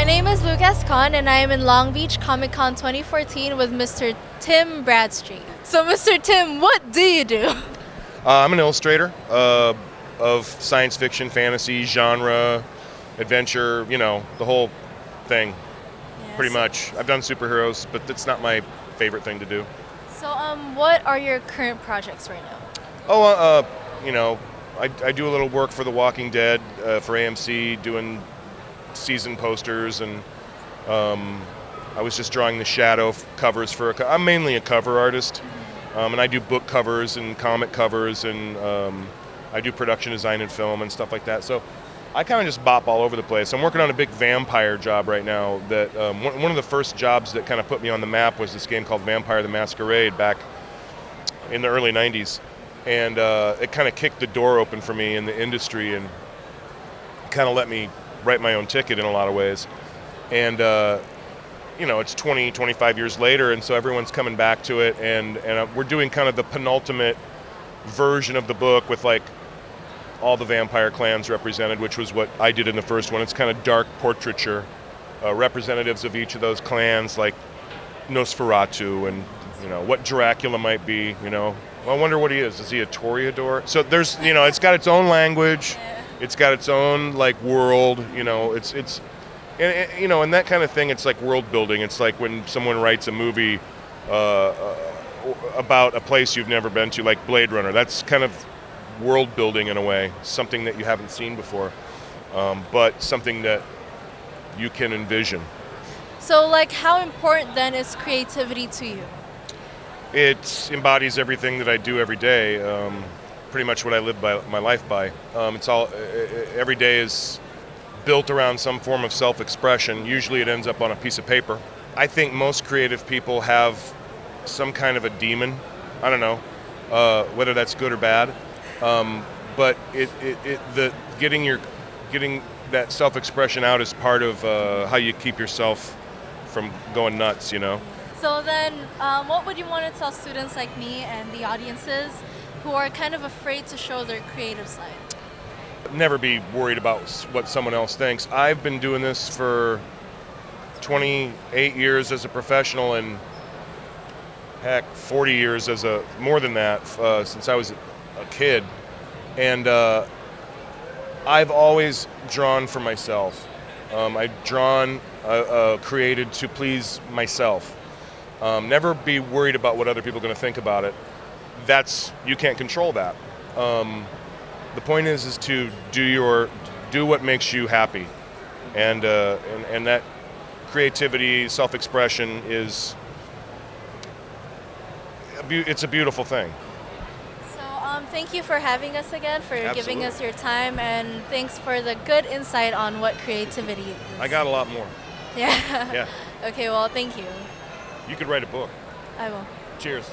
my name is Lucas Khan, and I am in Long Beach Comic Con 2014 with Mr. Tim Bradstreet. So, Mr. Tim, what do you do? Uh, I'm an illustrator uh, of science fiction, fantasy, genre, adventure, you know, the whole thing, pretty much. I've done superheroes, but that's not my favorite thing to do. So, um, what are your current projects right now? Oh, uh, uh, you know, I, I do a little work for The Walking Dead uh, for AMC, doing season posters, and um, I was just drawing the shadow covers for. A co- I'm mainly a cover artist, um, and I do book covers and comic covers, and um, I do production design and film and stuff like that. So I kind of just bop all over the place. I'm working on a big vampire job right now. That um, one, one of the first jobs that kind of put me on the map was this game called Vampire the Masquerade back in the early 90s and uh, it kind of kicked the door open for me in the industry and kind of let me write my own ticket in a lot of ways and uh, you know it's 20 25 years later and so everyone's coming back to it and, and uh, we're doing kind of the penultimate version of the book with like all the vampire clans represented which was what i did in the first one it's kind of dark portraiture uh, representatives of each of those clans like nosferatu and you know what dracula might be you know I wonder what he is. Is he a Toreador? So there's, you know, it's got its own language, it's got its own like world. You know, it's it's, and, and, you know, and that kind of thing. It's like world building. It's like when someone writes a movie uh, uh, about a place you've never been to, like Blade Runner. That's kind of world building in a way, something that you haven't seen before, um, but something that you can envision. So, like, how important then is creativity to you? It embodies everything that I do every day. Um, pretty much what I live by, my life by. Um, it's all every day is built around some form of self-expression. Usually, it ends up on a piece of paper. I think most creative people have some kind of a demon. I don't know uh, whether that's good or bad, um, but it, it, it, the getting your getting that self-expression out is part of uh, how you keep yourself from going nuts. You know. So then, um, what would you want to tell students like me and the audiences who are kind of afraid to show their creative side? Never be worried about what someone else thinks. I've been doing this for 28 years as a professional and heck, 40 years as a more than that uh, since I was a kid, and uh, I've always drawn for myself. Um, I've drawn, uh, uh created to please myself. Um, never be worried about what other people are going to think about it. That's you can't control that. Um, the point is is to do your do what makes you happy, and uh, and, and that creativity, self-expression is it's a beautiful thing. So um, thank you for having us again, for Absolutely. giving us your time, and thanks for the good insight on what creativity is. I got a lot more. Yeah. Yeah, okay. Well, thank you. you could write a book. I will. Cheers.